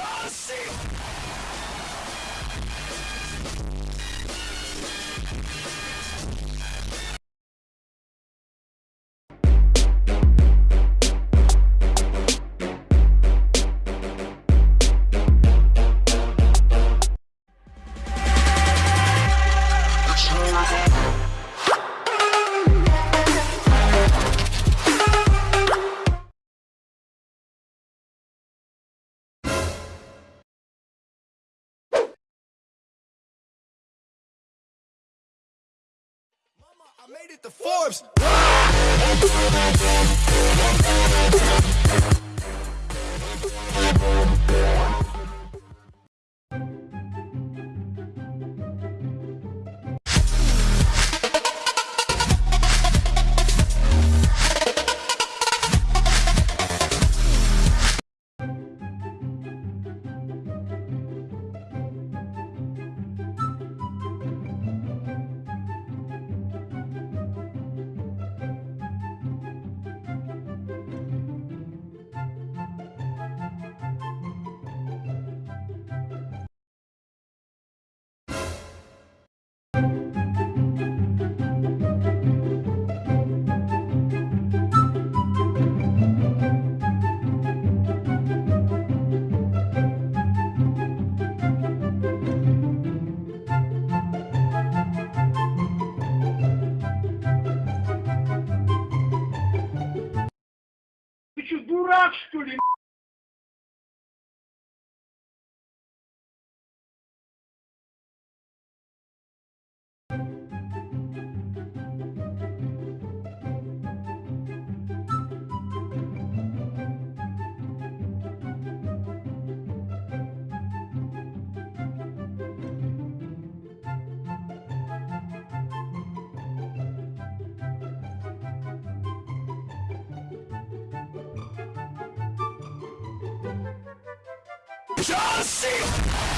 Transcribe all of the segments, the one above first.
Just see! I made it to Forbes. Дурак, что ли? John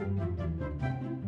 Música